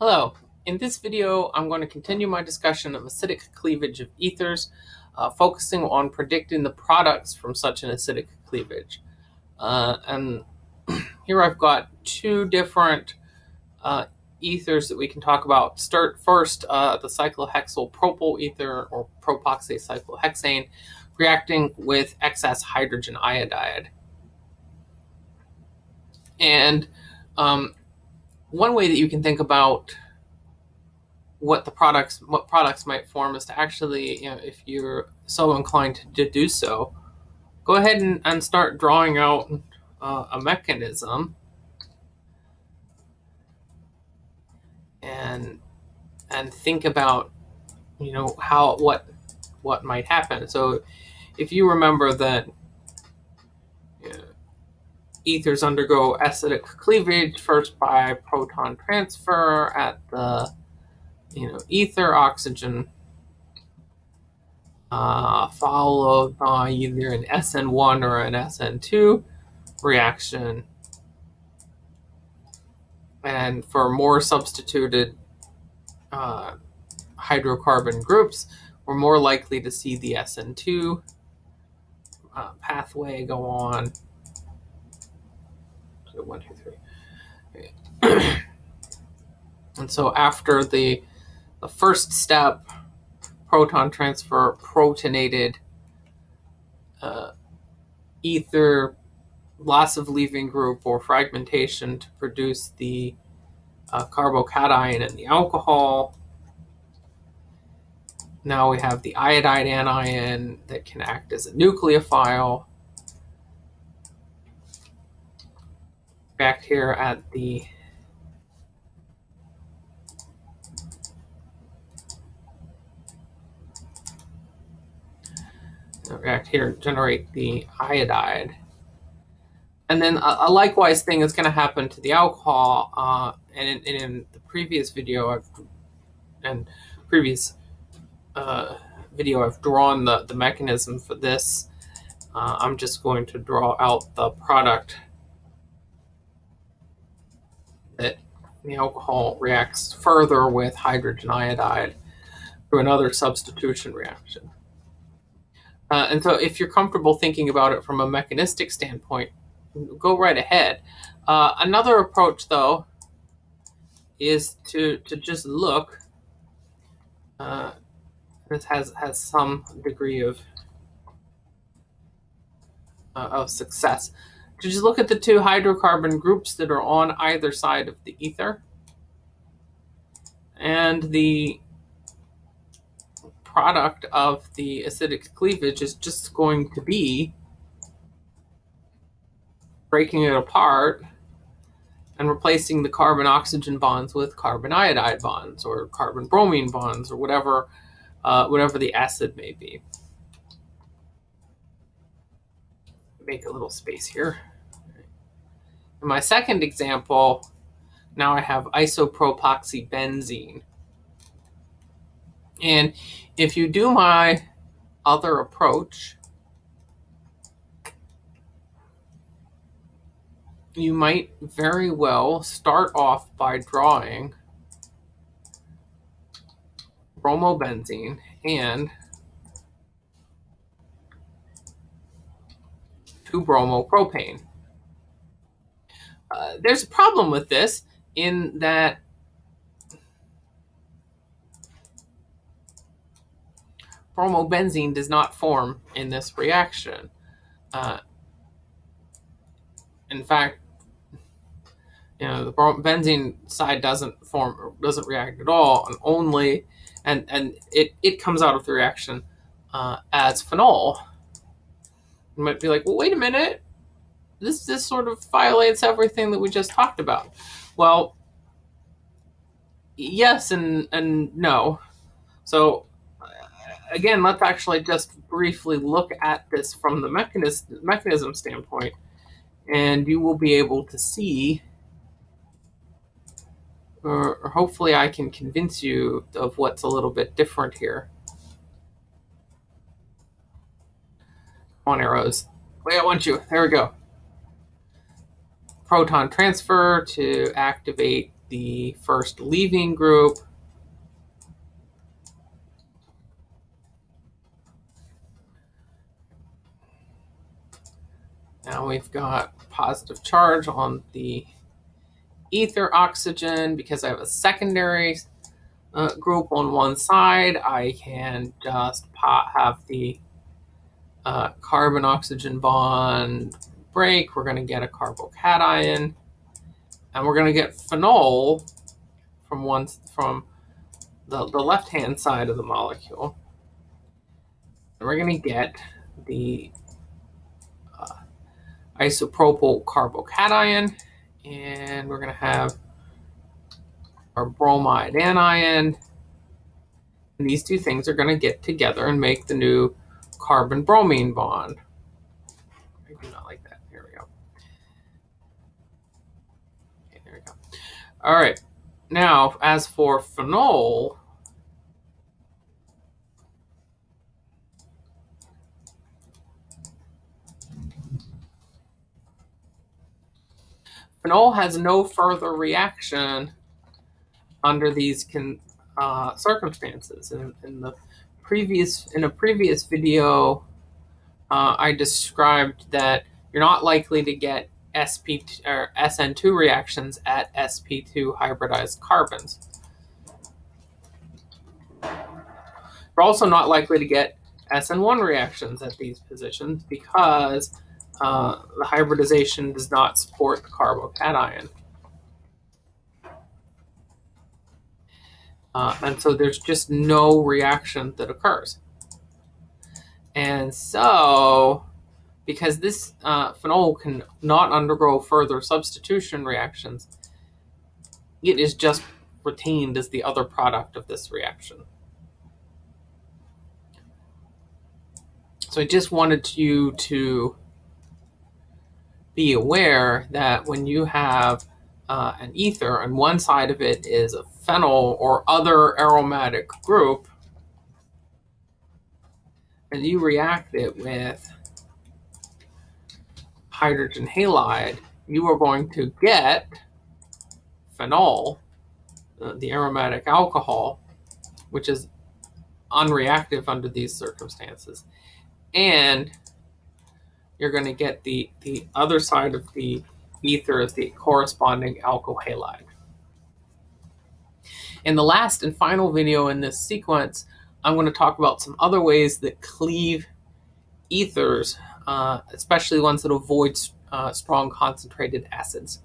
Hello, in this video I'm going to continue my discussion of acidic cleavage of ethers, uh, focusing on predicting the products from such an acidic cleavage. Uh, and here I've got two different uh, ethers that we can talk about. Start first uh, the cyclohexyl propyl ether or propoxy cyclohexane reacting with excess hydrogen iodide. And um, one way that you can think about what the products what products might form is to actually you know if you're so inclined to do so go ahead and, and start drawing out uh, a mechanism. And and think about you know how what what might happen. So if you remember that ethers undergo acidic cleavage first by proton transfer at the you know ether oxygen uh, followed by either an SN1 or an SN2 reaction. And for more substituted uh, hydrocarbon groups, we're more likely to see the SN2 uh, pathway go on one, two, three. Okay. and so after the the first step, proton transfer protonated uh, ether loss of leaving group or fragmentation to produce the uh, carbocation and the alcohol. Now we have the iodide anion that can act as a nucleophile. Back here at the back here, generate the iodide. And then a, a likewise thing is going to happen to the alcohol. Uh, and in, in, the previous video, I've, and previous uh, video, I've drawn the, the mechanism for this. Uh, I'm just going to draw out the product that the alcohol reacts further with hydrogen iodide through another substitution reaction. Uh, and so if you're comfortable thinking about it from a mechanistic standpoint, go right ahead. Uh, another approach, though, is to, to just look. Uh, this has, has some degree of, uh, of success to just look at the two hydrocarbon groups that are on either side of the ether. And the product of the acidic cleavage is just going to be breaking it apart and replacing the carbon oxygen bonds with carbon iodide bonds or carbon bromine bonds or whatever uh, whatever the acid may be. Make a little space here. In my second example, now I have isopropoxybenzene. And if you do my other approach, you might very well start off by drawing bromobenzene and 2-bromopropane. Uh, there's a problem with this in that bromobenzene does not form in this reaction. Uh, in fact, you know, the benzene side doesn't form, doesn't react at all, and only, and and it it comes out of the reaction uh, as phenol. You might be like, well, wait a minute, this this sort of violates everything that we just talked about. Well, yes and and no. So uh, again, let's actually just briefly look at this from the mechanism mechanism standpoint, and you will be able to see, or hopefully, I can convince you of what's a little bit different here. On, arrows. Wait, I want you. There we go proton transfer to activate the first leaving group. Now we've got positive charge on the ether oxygen because I have a secondary uh, group on one side. I can just have the uh, carbon oxygen bond break. We're going to get a carbocation and we're going to get phenol from one from the, the left hand side of the molecule. And we're going to get the uh, isopropyl carbocation and we're going to have our bromide anion. And these two things are going to get together and make the new carbon bromine bond. I do not like that. Here we go. Okay, there we go. All right. Now, as for phenol, Phenol has no further reaction under these uh, circumstances. In, in, the previous in a previous video, uh, I described that you're not likely to get sp or SN2 reactions at sp2 hybridized carbons. You're also not likely to get SN1 reactions at these positions because uh, the hybridization does not support the carbocation. Uh, and so there's just no reaction that occurs. And so, because this uh, phenol can not undergo further substitution reactions, it is just retained as the other product of this reaction. So I just wanted you to be aware that when you have uh, an ether and one side of it is a phenyl or other aromatic group, and you react it with hydrogen halide, you are going to get phenol, uh, the aromatic alcohol, which is unreactive under these circumstances. And you're going to get the, the other side of the ether as the corresponding alkyl halide. In the last and final video in this sequence, I'm going to talk about some other ways that cleave ethers, uh, especially ones that avoid uh, strong concentrated acids.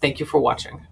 Thank you for watching.